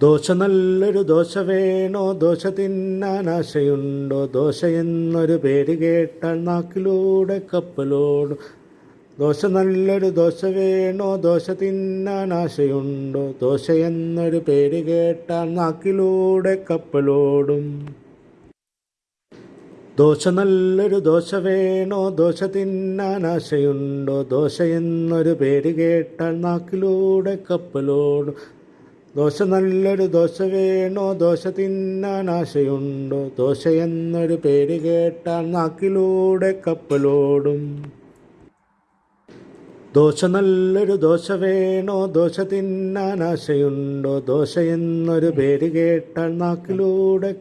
ദോശ നല്ലൊരു ദോശ വേണോ? ദോശ തിന്നാൻ ആശയുണ്ടോ? ദോശ എന്നൊരു പേര് കേട്ടാൽ നാക്കിലൂടെ കപ്പലോടും. ദോശ നല്ലൊരു ദോശ വേണോ? ദോശ തിന്നാൻ ആശയുണ്ടോ? ദോശ എന്നൊരു പേര് കേട്ടാൽ നാക്കിലൂടെ കപ്പലോടും. ദോശ നല്ലൊരു ദോശ വേണോ? ദോശ തിന്നാൻ ആശയുണ്ടോ? ദോശ എന്നൊരു പേര് കേട്ടാൽ നാക്കിലൂടെ കപ്പലോടും. ദോശ നല്ലൊരു ദോശ വേണോ? ദോശ തിന്നാൻ ആശയുണ്ടോ? ദോശ എന്നൊരു പേര് കേട്ടാൽ നാക്കിലൂടെ കപ്പലോടും. ദോശ നല്ലൊരു ദോശ വേണോ? ദോശ തിന്നാൻ ആശയുണ്ടോ? ദോശ എന്നൊരു പേര് കേട്ടാൽ നാക്കിലൂടെ